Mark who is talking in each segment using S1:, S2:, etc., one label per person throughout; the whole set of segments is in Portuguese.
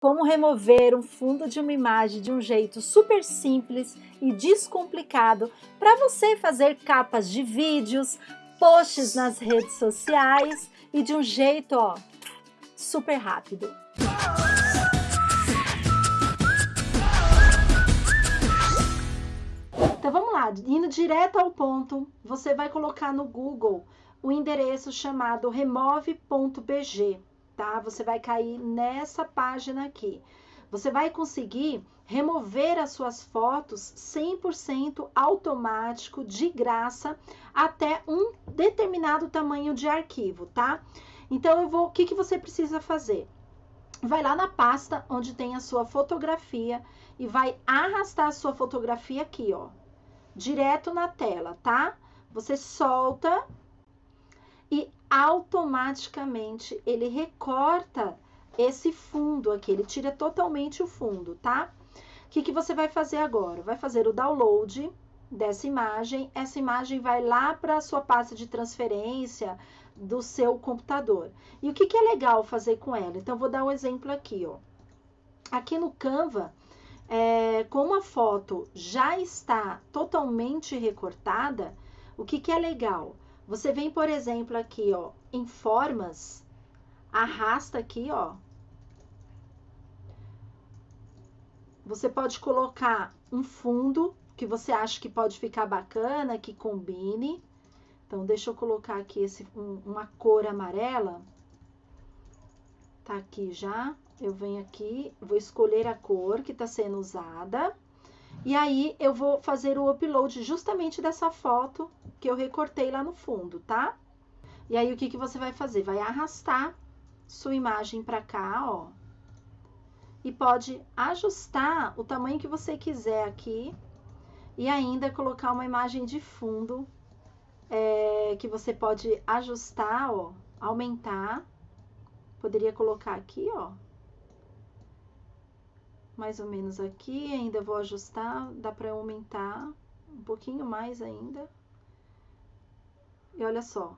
S1: como remover um fundo de uma imagem de um jeito super simples e descomplicado para você fazer capas de vídeos, posts nas redes sociais e de um jeito ó, super rápido. Então vamos lá, indo direto ao ponto, você vai colocar no Google o endereço chamado remove.bg tá? Você vai cair nessa página aqui. Você vai conseguir remover as suas fotos 100% automático, de graça, até um determinado tamanho de arquivo, tá? Então, eu vou, o que, que você precisa fazer? Vai lá na pasta onde tem a sua fotografia e vai arrastar a sua fotografia aqui, ó, direto na tela, tá? Você solta automaticamente ele recorta esse fundo aqui, ele tira totalmente o fundo, tá? O que, que você vai fazer agora? Vai fazer o download dessa imagem, essa imagem vai lá para a sua pasta de transferência do seu computador. E o que, que é legal fazer com ela? Então, vou dar um exemplo aqui, ó. Aqui no Canva, é, como a foto já está totalmente recortada, o que, que é legal? Você vem, por exemplo, aqui, ó, em formas, arrasta aqui, ó. Você pode colocar um fundo que você acha que pode ficar bacana, que combine. Então, deixa eu colocar aqui esse, um, uma cor amarela. Tá aqui já. Eu venho aqui, vou escolher a cor que tá sendo usada. E aí, eu vou fazer o upload justamente dessa foto que eu recortei lá no fundo, tá? E aí, o que, que você vai fazer? Vai arrastar sua imagem para cá, ó. E pode ajustar o tamanho que você quiser aqui. E ainda colocar uma imagem de fundo é, que você pode ajustar, ó, aumentar. Poderia colocar aqui, ó. Mais ou menos aqui, ainda vou ajustar, dá para aumentar um pouquinho mais ainda. E olha só,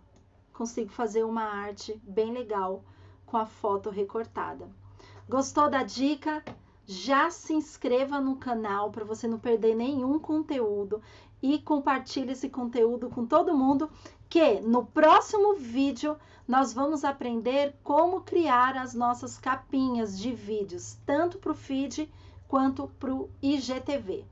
S1: consigo fazer uma arte bem legal com a foto recortada. Gostou da dica? Já se inscreva no canal para você não perder nenhum conteúdo e compartilhe esse conteúdo com todo mundo que no próximo vídeo nós vamos aprender como criar as nossas capinhas de vídeos, tanto para o feed quanto para o IGTV.